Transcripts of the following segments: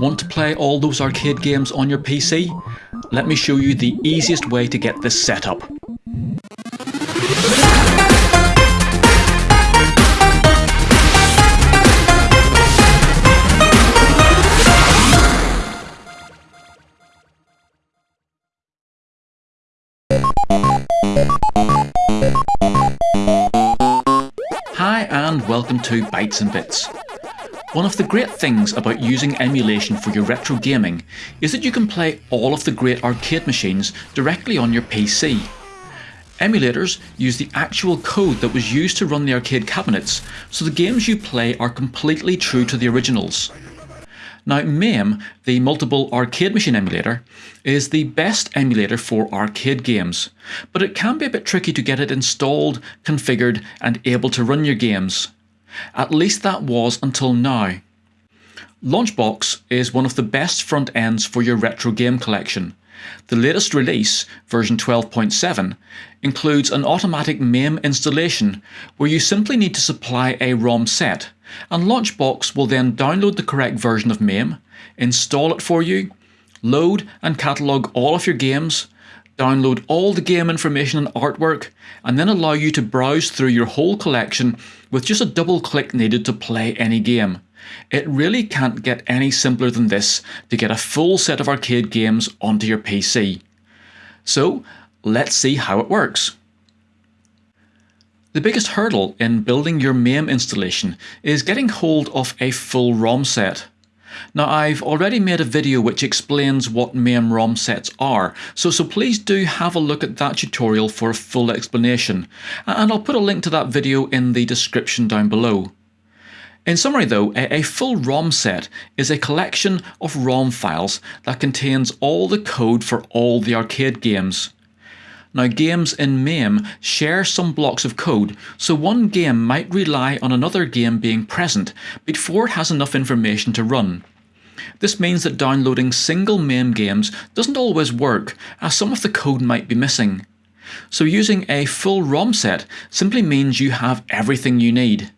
Want to play all those arcade games on your PC? Let me show you the easiest way to get this set up. Hi and welcome to Bytes and Bits. One of the great things about using emulation for your retro gaming is that you can play all of the great arcade machines directly on your PC. Emulators use the actual code that was used to run the arcade cabinets, so the games you play are completely true to the originals. Now MAME, the multiple arcade machine emulator, is the best emulator for arcade games, but it can be a bit tricky to get it installed, configured and able to run your games. At least that was until now. Launchbox is one of the best front ends for your retro game collection. The latest release, version 12.7, includes an automatic MAME installation where you simply need to supply a ROM set, and Launchbox will then download the correct version of MAME, install it for you, load and catalogue all of your games, download all the game information and artwork, and then allow you to browse through your whole collection with just a double click needed to play any game. It really can't get any simpler than this to get a full set of arcade games onto your PC. So let's see how it works. The biggest hurdle in building your MAME installation is getting hold of a full ROM set. Now I've already made a video which explains what MAME ROM sets are, so, so please do have a look at that tutorial for a full explanation, and I'll put a link to that video in the description down below. In summary though, a, full ROM set is a collection of ROM files that contains all the code for all the arcade games. Now games in MAME share some blocks of code, so one game might rely on another game being present before it has enough information to run. This means that downloading single MAME games doesn't always work, as some of the code might be missing. So using a full ROM set simply means you have everything you need.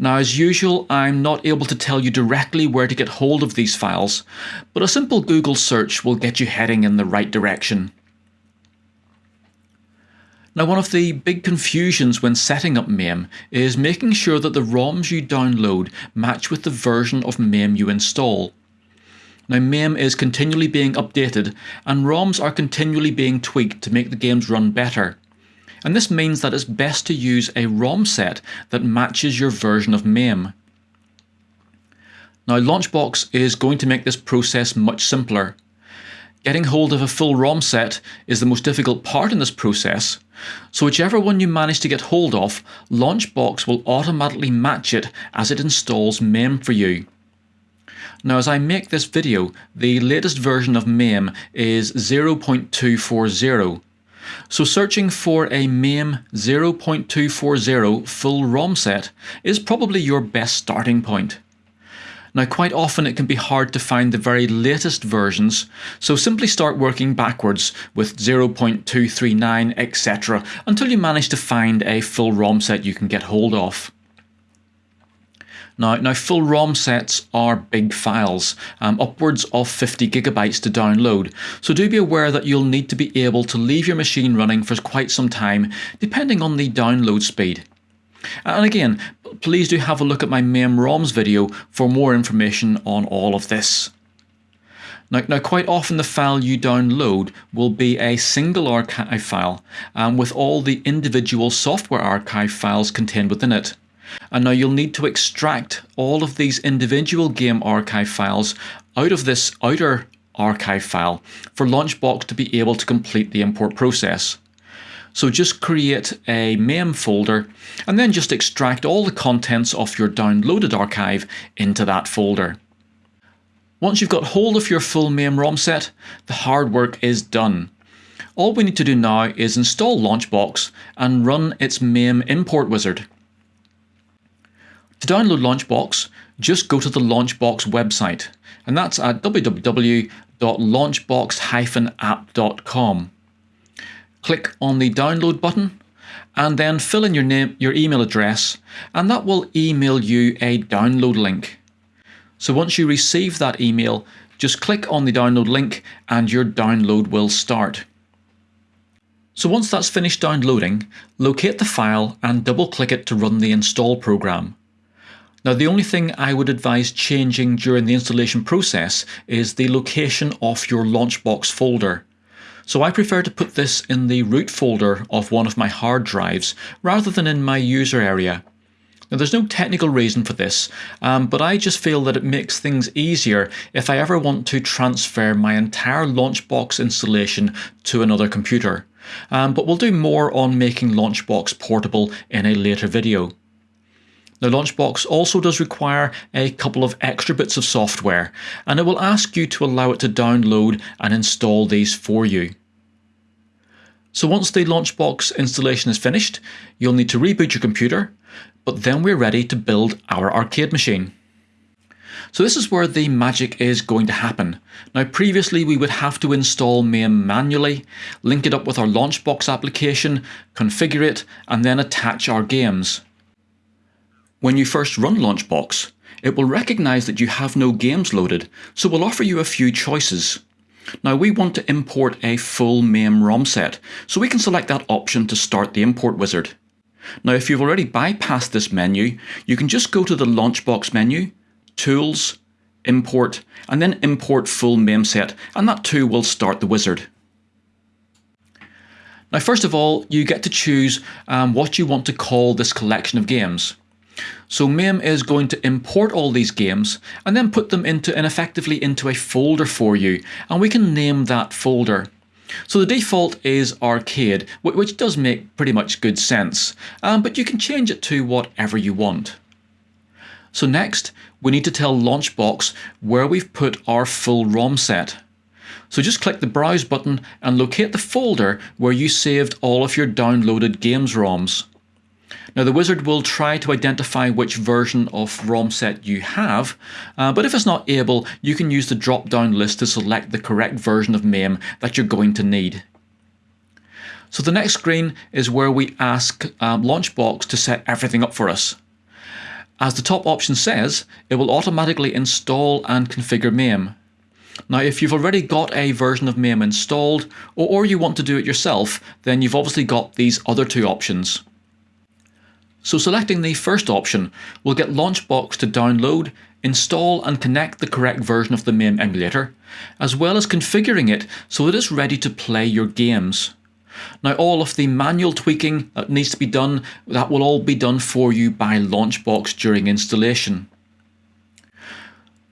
Now as usual I'm not able to tell you directly where to get hold of these files, but a simple Google search will get you heading in the right direction. Now one of the big confusions when setting up MAME is making sure that the ROMs you download match with the version of MAME you install. Now MAME is continually being updated and ROMs are continually being tweaked to make the games run better and this means that it's best to use a ROM set that matches your version of MAME. Now Launchbox is going to make this process much simpler. Getting hold of a full ROM set is the most difficult part in this process, so whichever one you manage to get hold of, Launchbox will automatically match it as it installs MAME for you. Now as I make this video, the latest version of MAME is 0.240 so searching for a MAME 0.240 full ROM set is probably your best starting point. Now quite often it can be hard to find the very latest versions, so simply start working backwards with 0.239 etc until you manage to find a full ROM set you can get hold of. Now, now full ROM sets are big files, um, upwards of 50 gigabytes to download, so do be aware that you'll need to be able to leave your machine running for quite some time, depending on the download speed. And again, please do have a look at my MAME ROMs video for more information on all of this. Now, now, quite often the file you download will be a single archive file um, with all the individual software archive files contained within it. And now you'll need to extract all of these individual game archive files out of this outer archive file for Launchbox to be able to complete the import process. So just create a MAME folder and then just extract all the contents of your downloaded archive into that folder. Once you've got hold of your full MAME ROM set, the hard work is done. All we need to do now is install Launchbox and run its MAME import wizard. To download Launchbox, just go to the Launchbox website, and that's at www.launchbox-app.com. Click on the download button and then fill in your name, your email address, and that will email you a download link. So once you receive that email, just click on the download link and your download will start. So once that's finished downloading, locate the file and double click it to run the install program. Now the only thing I would advise changing during the installation process is the location of your Launchbox folder. So I prefer to put this in the root folder of one of my hard drives rather than in my user area. Now there's no technical reason for this, um, but I just feel that it makes things easier if I ever want to transfer my entire Launchbox installation to another computer. Um, but we'll do more on making Launchbox portable in a later video. The Launchbox also does require a couple of extra bits of software, and it will ask you to allow it to download and install these for you. So once the Launchbox installation is finished, you'll need to reboot your computer, but then we're ready to build our arcade machine. So this is where the magic is going to happen. Now previously we would have to install MAME manually, link it up with our Launchbox application, configure it, and then attach our games. When you first run Launchbox, it will recognise that you have no games loaded, so we'll offer you a few choices. Now we want to import a full MAME ROM set, so we can select that option to start the import wizard. Now if you've already bypassed this menu, you can just go to the Launchbox menu, Tools, Import, and then Import Full MAME Set, and that too will start the wizard. Now first of all, you get to choose um, what you want to call this collection of games. So MAME is going to import all these games and then put them into and effectively into a folder for you and we can name that folder. So the default is arcade which does make pretty much good sense um, but you can change it to whatever you want. So next we need to tell Launchbox where we've put our full ROM set. So just click the browse button and locate the folder where you saved all of your downloaded games ROMs. Now the wizard will try to identify which version of ROM set you have, uh, but if it's not able, you can use the drop down list to select the correct version of MAME that you're going to need. So the next screen is where we ask um, Launchbox to set everything up for us. As the top option says, it will automatically install and configure MAME. Now if you've already got a version of MAME installed, or, or you want to do it yourself, then you've obviously got these other two options. So selecting the first option will get Launchbox to download, install and connect the correct version of the MAME emulator, as well as configuring it so it is ready to play your games. Now all of the manual tweaking that needs to be done, that will all be done for you by Launchbox during installation.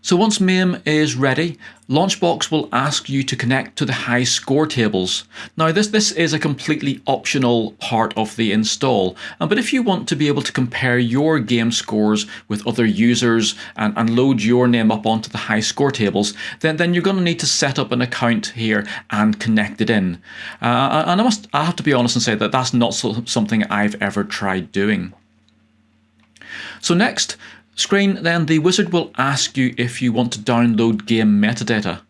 So once MAME is ready, Launchbox will ask you to connect to the high score tables. Now this, this is a completely optional part of the install, uh, but if you want to be able to compare your game scores with other users and, and load your name up onto the high score tables, then, then you're going to need to set up an account here and connect it in. Uh, and I must I have to be honest and say that that's not so, something I've ever tried doing. So next, screen, then the wizard will ask you if you want to download game metadata.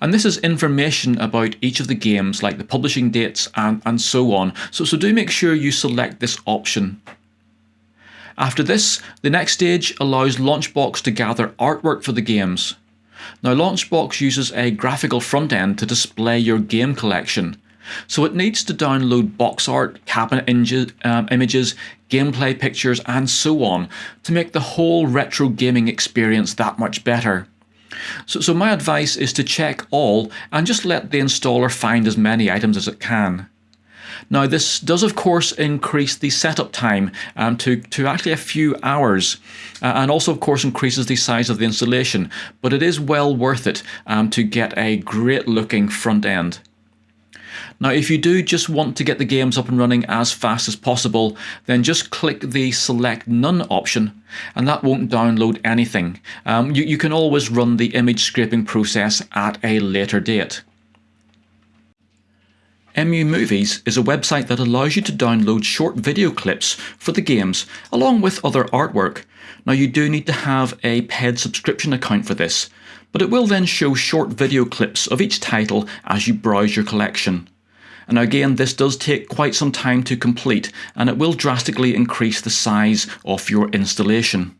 And this is information about each of the games like the publishing dates and, and so on. So, so do make sure you select this option. After this, the next stage allows Launchbox to gather artwork for the games. Now Launchbox uses a graphical front end to display your game collection. So it needs to download box art, cabinet um, images, gameplay pictures and so on to make the whole retro gaming experience that much better. So, so my advice is to check all and just let the installer find as many items as it can. Now this does of course increase the setup time um, to, to actually a few hours uh, and also of course increases the size of the installation but it is well worth it um, to get a great looking front end. Now if you do just want to get the games up and running as fast as possible then just click the select none option and that won't download anything. Um, you, you can always run the image scraping process at a later date. EmuMovies is a website that allows you to download short video clips for the games along with other artwork. Now you do need to have a paid subscription account for this, but it will then show short video clips of each title as you browse your collection. And again, this does take quite some time to complete and it will drastically increase the size of your installation.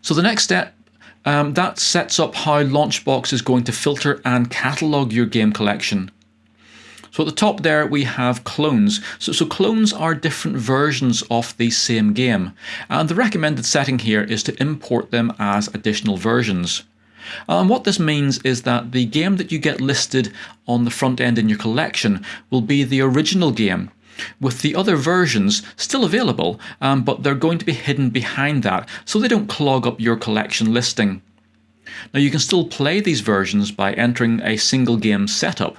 So the next step um, that sets up how Launchbox is going to filter and catalogue your game collection. So at the top there we have clones. So, so clones are different versions of the same game and the recommended setting here is to import them as additional versions. And what this means is that the game that you get listed on the front end in your collection will be the original game with the other versions still available, um, but they're going to be hidden behind that so they don't clog up your collection listing. Now you can still play these versions by entering a single game setup,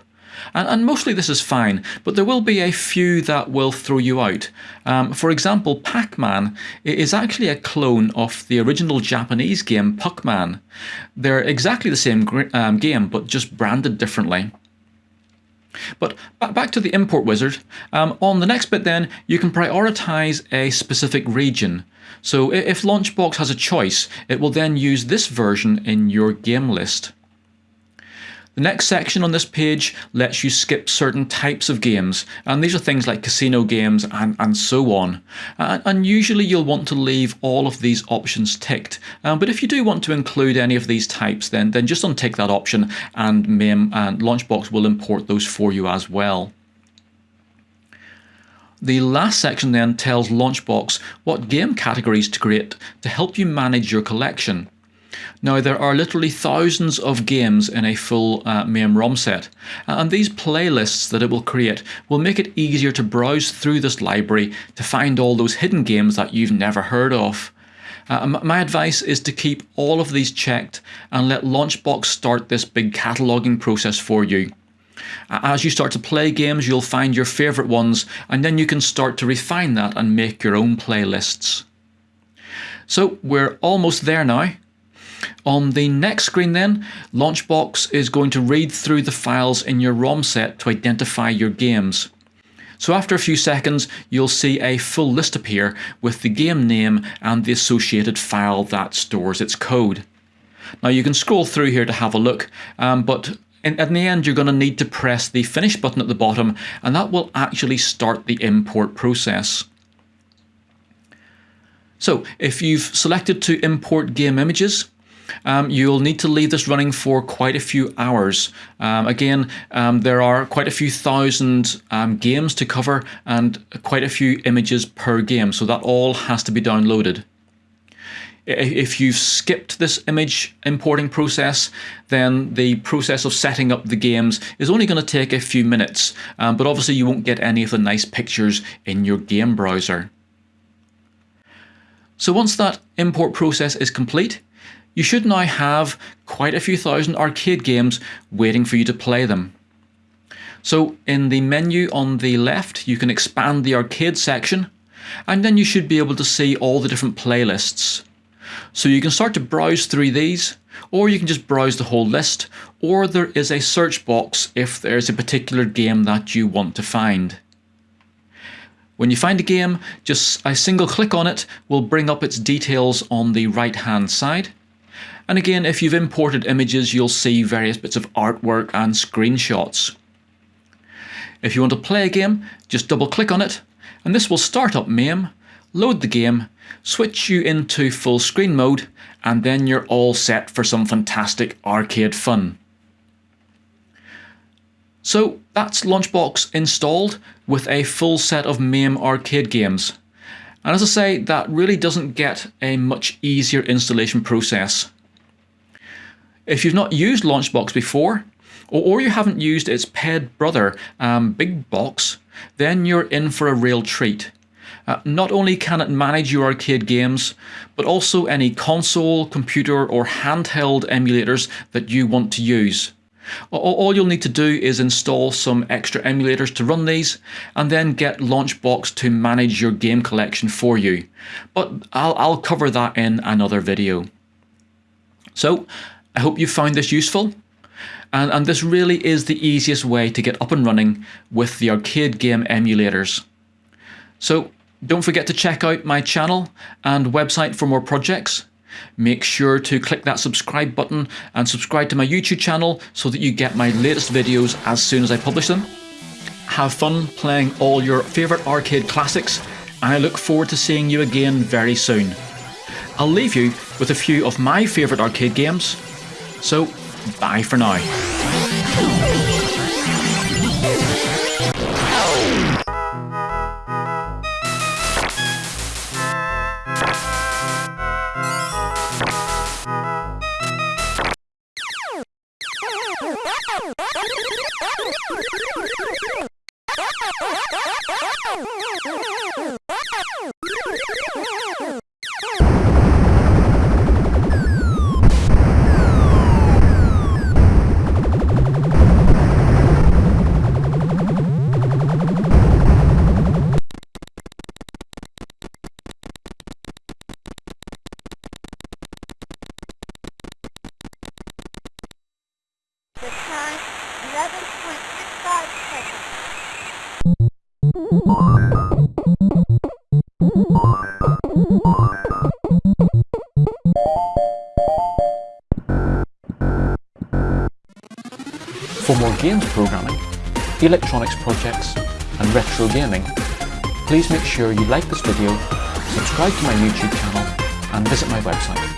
and, and, mostly this is fine, but there will be a few that will throw you out. Um, for example, Pac-Man is actually a clone of the original Japanese game Puckman. They're exactly the same um, game, but just branded differently. But back to the import wizard, um, on the next bit then you can prioritize a specific region. So if Launchbox has a choice, it will then use this version in your game list. The next section on this page lets you skip certain types of games, and these are things like casino games and, and so on. And, and usually you'll want to leave all of these options ticked, um, but if you do want to include any of these types, then, then just untick that option and MAME and Launchbox will import those for you as well. The last section then tells Launchbox what game categories to create to help you manage your collection. Now there are literally thousands of games in a full uh, MAME ROM set and these playlists that it will create will make it easier to browse through this library to find all those hidden games that you've never heard of. Uh, my advice is to keep all of these checked and let Launchbox start this big cataloguing process for you. As you start to play games, you'll find your favourite ones, and then you can start to refine that and make your own playlists. So we're almost there now. On the next screen then, Launchbox is going to read through the files in your ROM set to identify your games. So after a few seconds, you'll see a full list appear with the game name and the associated file that stores its code. Now you can scroll through here to have a look, um, but in, in the end you're going to need to press the finish button at the bottom and that will actually start the import process. So if you've selected to import game images, um, you'll need to leave this running for quite a few hours. Um, again, um, there are quite a few thousand um, games to cover and quite a few images per game, so that all has to be downloaded. If you've skipped this image importing process, then the process of setting up the games is only going to take a few minutes, um, but obviously you won't get any of the nice pictures in your game browser. So once that import process is complete, you should now have quite a few thousand arcade games waiting for you to play them. So in the menu on the left you can expand the arcade section and then you should be able to see all the different playlists. So you can start to browse through these or you can just browse the whole list or there is a search box if there's a particular game that you want to find. When you find a game, just a single click on it will bring up its details on the right hand side and again, if you've imported images, you'll see various bits of artwork and screenshots. If you want to play a game, just double click on it, and this will start up MAME, load the game, switch you into full screen mode, and then you're all set for some fantastic arcade fun. So that's Launchbox installed with a full set of MAME arcade games. And as I say, that really doesn't get a much easier installation process. If you've not used Launchbox before, or, you haven't used its ped brother, um, Big Box, then you're in for a real treat. Uh, not only can it manage your arcade games, but also any console, computer or handheld emulators that you want to use. All you'll need to do is install some extra emulators to run these and then get Launchbox to manage your game collection for you. But I'll, I'll cover that in another video. So I hope you found this useful. And, and this really is the easiest way to get up and running with the arcade game emulators. So don't forget to check out my channel and website for more projects. Make sure to click that subscribe button and subscribe to my YouTube channel so that you get my latest videos as soon as I publish them. Have fun playing all your favourite arcade classics and I look forward to seeing you again very soon. I'll leave you with a few of my favourite arcade games. So, bye for now. For more games programming, electronics projects and retro gaming, please make sure you like this video, subscribe to my YouTube channel and visit my website.